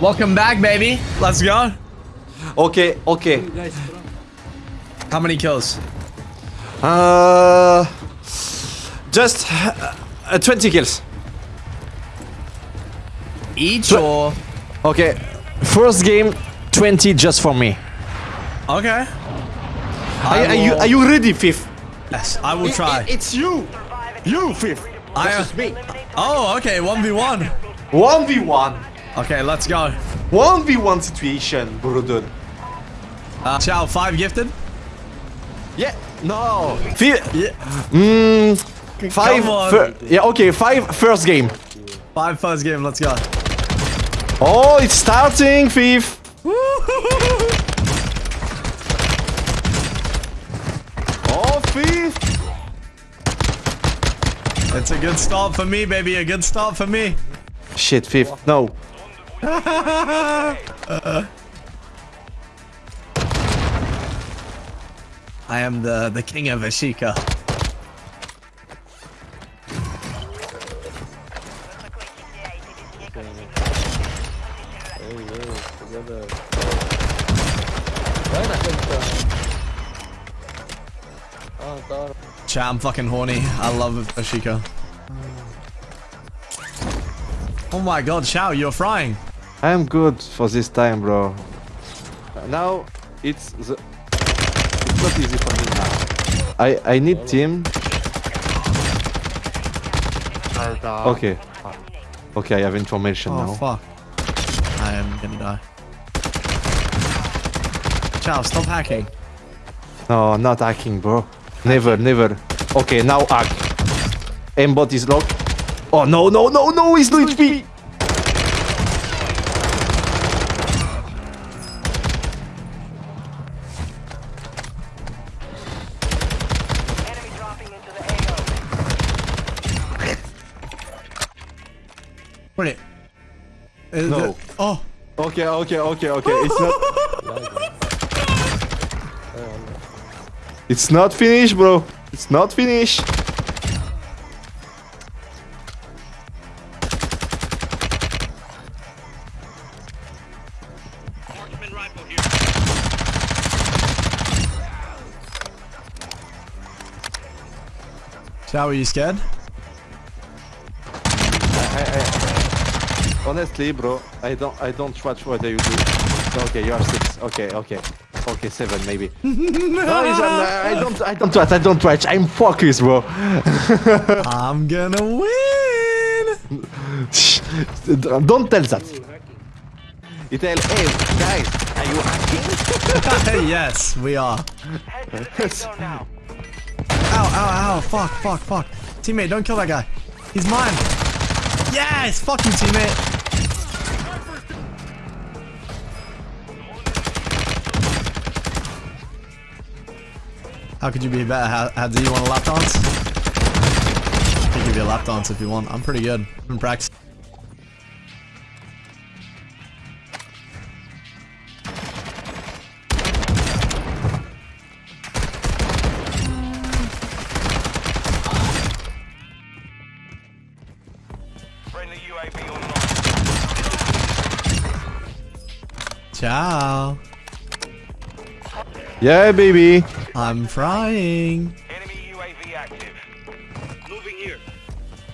Welcome back, baby. Let's go. Okay, okay. How many kills? Uh, just uh, 20 kills. Each Tw- or? Okay, first game, 20 just for me. Okay. Are, are you are you ready, fifth? Yes, I will try. it's you, you fifth. I, me. oh, okay. 1v1. One v one. Okay, let's go. One v one situation, brother. Uh, Chow, five gifted? Yeah. No. Fifth. Yeah. Mm, five. Come on. fir- yeah. Okay. Five. First game. Five first game, let's go. Oh, it's starting, fifth. Oh, fifth. It's a good start for me, baby. A good start for me. Shit, fifth. No. I am the, the king of Ashika. Chat, I'm fucking horny. I love Ashika. Oh my god, Chow, you're frying. I'm good for this time, bro. Now it's the it's not easy for me now. I I need team. Okay. Okay, I have information Oh now. fuck. I am gonna die. Chow, stop hacking. No, not hacking, bro. Never, never. Okay, now hack. Aimbot is locked. Oh no, no, no, no! He's no HP. Uh, No. the- oh. Okay, okay, okay, okay. It's not. It's not finished, bro. It's not finished. Chow, are you scared? Honestly, bro, I don't, I don't watch what you do. Okay, you are six. Okay, okay, okay, seven maybe. no, I don't, I don't watch. I don't watch. I'm focused, bro. I'm gonna win! don't tell that. You tell, hey guys, are you hacking? yes, we are. Ow, ow, ow. Fuck, fuck, fuck. Teammate, don't kill that guy. He's mine. Yes! Fuck you, teammate. How could you be better? How, how do you want a lap dance? I can give you a lap dance if you want. I'm pretty good. I've been practicing. Friendly UAV online. Ciao. Yeah, baby. I'm frying. Enemy UAV active. Moving here.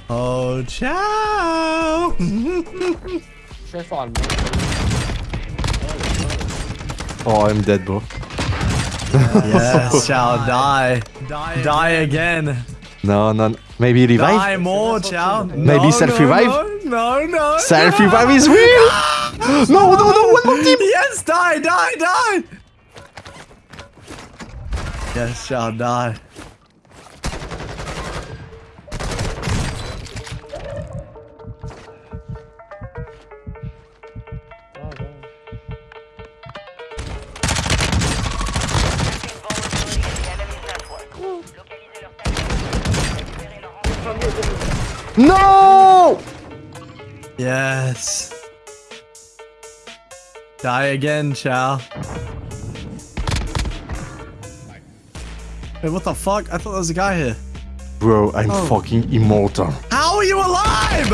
Oh, ciao. Oh, I'm dead, bro. yes, ciao. Die. Die, die again. No, no. Maybe revive. Die more, ciao. Maybe No, self-revive? No, no, no. Self revive is real. no, no, no. One more team. Yes, die, die, die. Yes, shall die. No. Yes. Die again, Chow. Wait, what the fuck? I thought there was a guy here. Bro, I'm Oh. fucking immortal. How are you alive?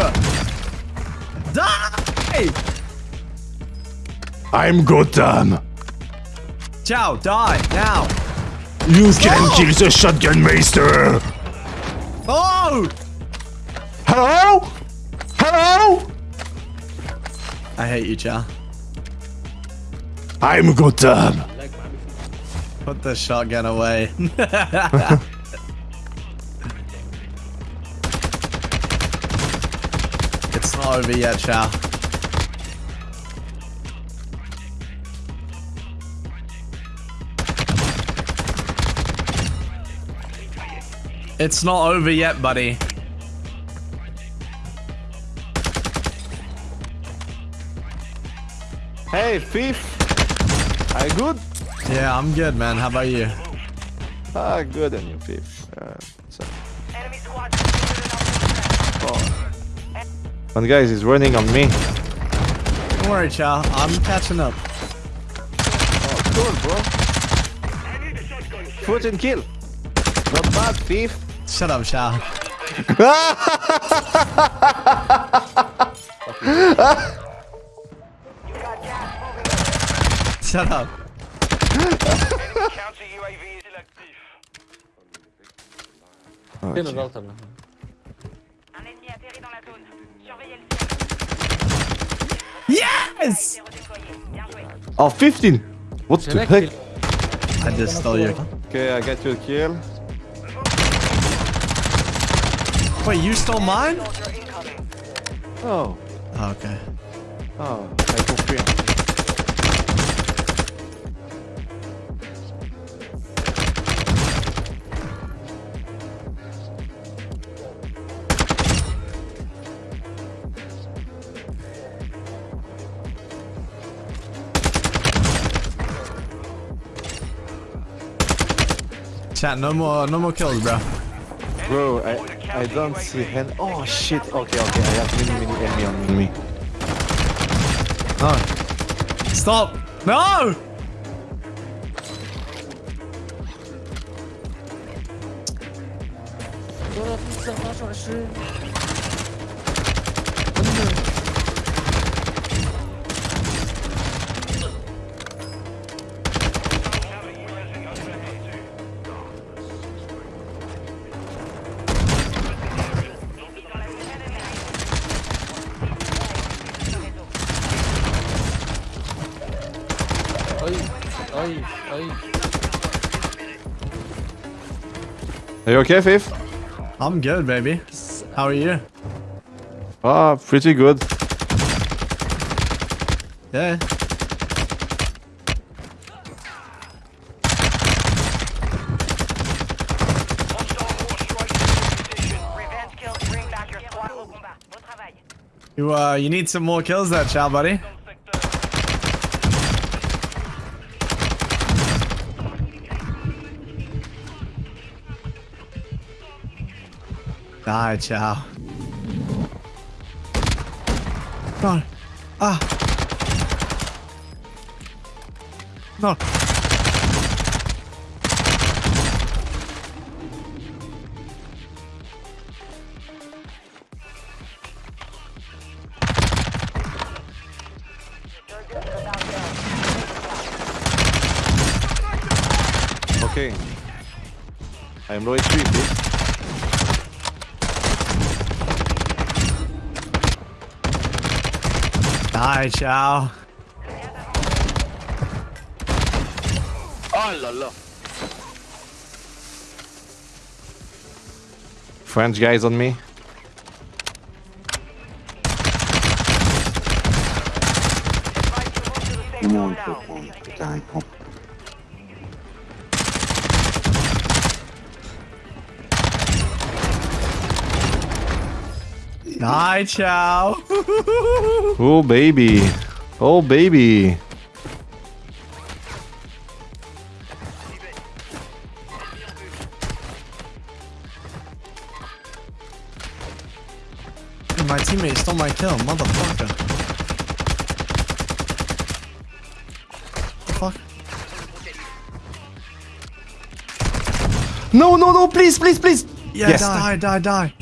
Die! I'm Gotham. Ciao, die now. You can kill the shotgun master. Oh! Hello? Hello? I hate you, Chow. I'm Gotham. Put the shotgun away. it's not over yet, Chow. It's not over yet, buddy. Hey, thief. You good? Yeah, I'm good, man. How about you? Ah, good and you, thief. Uh, so. Squad. One guy is running on me. Don't worry, Chow. I'm catching up. Oh, cool, bro. Foot and kill. Not bad, thief. Shut up, Chow. Shut up. Counter UAV is active. Tiens, le genre, là. Un ennemi atterri dans la zone. Surveillez le ciel. Yes! Redéployé. Oh, 15. What C'est the heck? I just stole your. Okay, I got your kill. Wait, you stole mine? Oh. Oh, okay. Oh, I confirm. Chat, no more, no more kills, bro. Bro, I, I don't see hand. Oh shit. Okay, okay. I have many, many enemy on me. No. Stop. No! Aïe, aïe. Are you okay, Fifth? I'm good, baby. How are you? Ah, pretty good. Yeah. Hostile war strike in position. Revenge kills bring back your squad au combat. Bon travail. You uh, you need some more kills, there, Chow, buddy. Die, Chow. No. Ah. No. Okay. I am low HP, Fifth. Die, Chow. Oh là là. French guys on me. Die, Chow. Oh baby. Oh baby. My teammate stole my kill, motherfucker. The fuck? No, no, no, please, please, please. Yeah, Yes. die, die, die.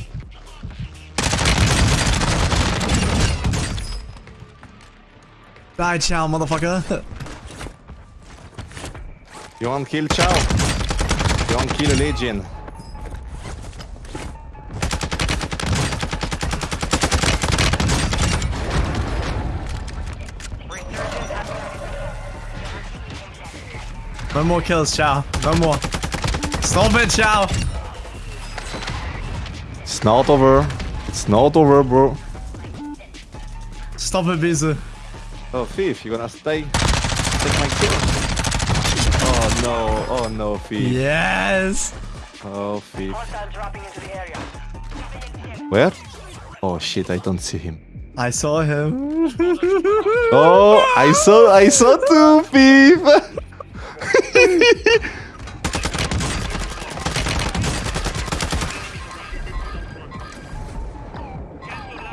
Die, Chow, motherfucker. You want kill Chow? You want kill Legion? No more kills, Chow. No more. Stop it, Chow. It's not over. It's not over, bro. Stop it, Bizu. Oh, Thief, you gonna stay? Take my kill? Oh no, oh no, Thief. Yes. Oh, Thief. Hostile dropping into the area. Where? Oh shit, I don't see him. I saw him. Oh, I saw, I saw two, Thief!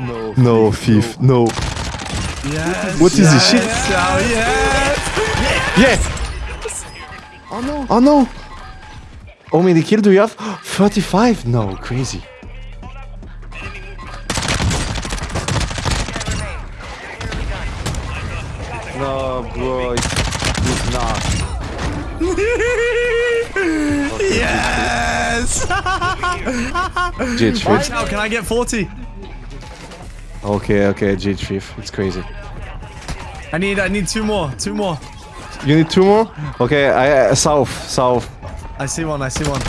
no, no, Thief, no. Yes. What is this shit? Oh, yes, Chow, yes. Yes! Oh no! Oh no! How many kills do you have? 35? No, crazy. No, bro, it's, it's not. yes. G3. Chow, can I get 40? Okay, okay, G3. It's crazy. I need, I need two more, two more. You need two more? Okay, I, uh, south, south. I see one, I see one.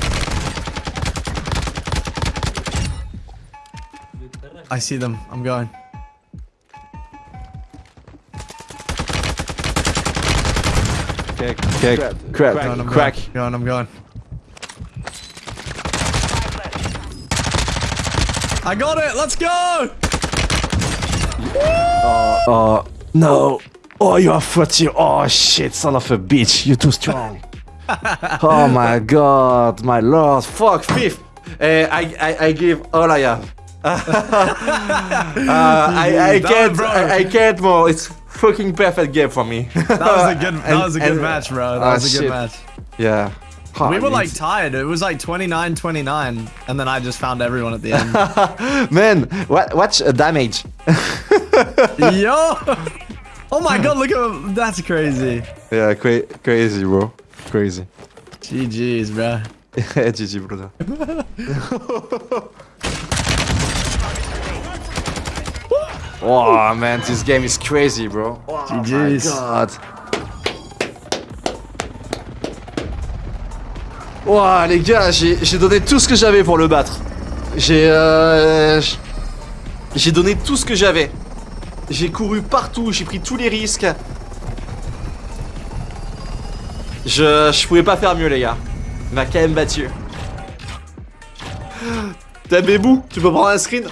I see them. I'm going. Okay, okay, crack, Going, I'm crack. Going, I'm going. I got it. Let's go. Oh, no. Oh, you are 40. Oh, shit, son of a bitch. You're too strong. oh my god, my lord. Fuck, fifth. Uh, I, I, I give all I have. uh, I, I can't, bro. I, I can't more. It's fucking perfect game for me. That was a good. That was a good match, bro. That Ah, was a good shit. match. Yeah. We were like tied. It was like 29-29, and then I just found everyone at the end. man, what, what's uh, damage? Yo! Oh my god, look at that's crazy. Yeah, cra crazy, bro. Crazy. GG's, bro. GG, brother. oh man, this game is crazy, bro. Oh my GG's. god. Ouah, les gars, j'ai donné tout ce que j'avais pour le battre. J'ai euh, j'ai donné tout ce que j'avais. J'ai couru partout, j'ai pris tous les risques. Je, je pouvais pas faire mieux, les gars. Il m'a quand même battu. T'as Bébou, tu peux prendre un screen?